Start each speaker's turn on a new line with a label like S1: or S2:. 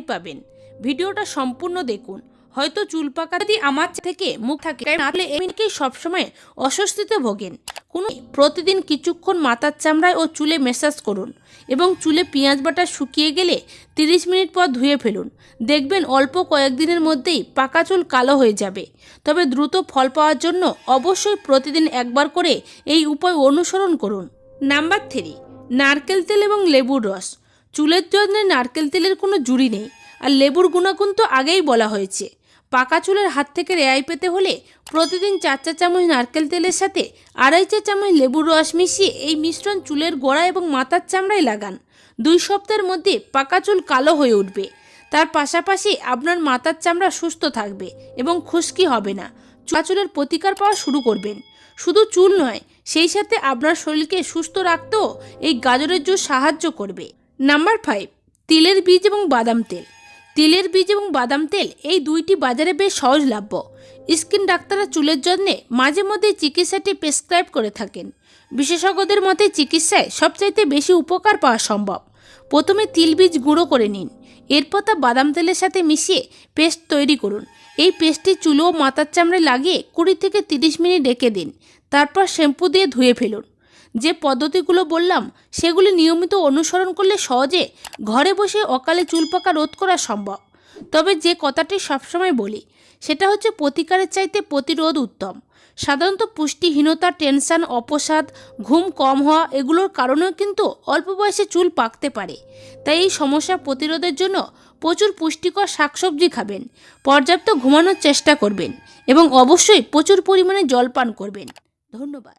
S1: পারবেন ভিডিওটা সম্পূর্ণ দেখুন। হয়তো চুল পাকা যদি আমার থেকে মুখ থাকে নাহলে এমনিকেই সবসময় অস্বস্তিতে ভোগেন। কোনো প্রতিদিন কিছুক্ষণ মাথার চামড়ায় ও চুলে মেসাজ করুন এবং চুলে পেঁয়াজ বাটা শুকিয়ে গেলে তিরিশ মিনিট পর ধুয়ে ফেলুন। দেখবেন অল্প কয়েকদিনের মধ্যেই পাকা চুল কালো হয়ে যাবে। তবে দ্রুত ফল পাওয়ার জন্য অবশ্যই প্রতিদিন একবার করে এই উপায় অনুসরণ করুন। নাম্বার থ্রি, নারকেল তেল এবং লেবুর রস। চুলের যত্নে নারকেল তেলের কোনো জুড়ি নেই। আর লেবুর গুণাগুণ তো আগেই বলা হয়েছে। পাকা চুলের হাত থেকে রেহাই পেতে হলে প্রতিদিন চার চা চামচ নারকেল তেলের সাথে আড়াই চা চামচ লেবুর রস মিশিয়ে এই মিশ্রণ চুলের গোড়া এবং মাথার চামড়ায় লাগান। দুই সপ্তাহের মধ্যে পাকা চুল কালো হয়ে উঠবে। তার পাশাপাশি আপনার মাথার চামড়া সুস্থ থাকবে এবং খুশকি হবে না। চুলা চুলের প্রতিকার পাওয়া শুরু করবেন। শুধু চুল নয়, সেই সাথে আপনার শরীরকে সুস্থ রাখতেও এই গাজরের জুস সাহায্য করবে। নাম্বার ফাইভ তিলের বীজ এবং বাদাম তেল। তিলের বীজ এবং বাদাম তেল এই দুইটি বাজারে বেশ সহজলভ্য স্কিন ডাক্তাররা চুলের জন্যে মাঝে মধ্যে চিকিৎসাটি প্রেসক্রাইব করে থাকেন। বিশেষজ্ঞদের মতে চিকিৎসায় সবচাইতে বেশি উপকার পাওয়া সম্ভব। প্রথমে তিল বীজ গুঁড়ো করে নিন। এরপর তা বাদাম তেলের সাথে মিশিয়ে পেস্ট তৈরি করুন। এই পেস্টটি চুলো মাথার চামড়ায় লাগিয়ে কুড়ি থেকে তিরিশ মিনিট রেখে দিন। তারপর শ্যাম্পু দিয়ে ধুয়ে ফেলুন। যে পদ্ধতিগুলো বললাম, সেগুলি নিয়মিত অনুসরণ করলে সহজে ঘরে বসে অকালে চুল পাকা রোধ করা সম্ভব। তবে যে কথাটি সবসময় বলি, সেটা হচ্ছে প্রতিকারের চাইতে প্রতিরোধ উত্তম। সাধারণত পুষ্টিহীনতা, টেনশন, অপসাদ, ঘুম কম হওয়া এগুলোর কারণেও কিন্তু অল্প বয়সে চুল পাকতে পারে। তাই এই সমস্যা প্রতিরোধের জন্য প্রচুর পুষ্টিকর শাকসবজি খাবেন, পর্যাপ্ত ঘুমানোর চেষ্টা করবেন এবং অবশ্যই প্রচুর পরিমাণে জল পান করবেন। ধন্যবাদ।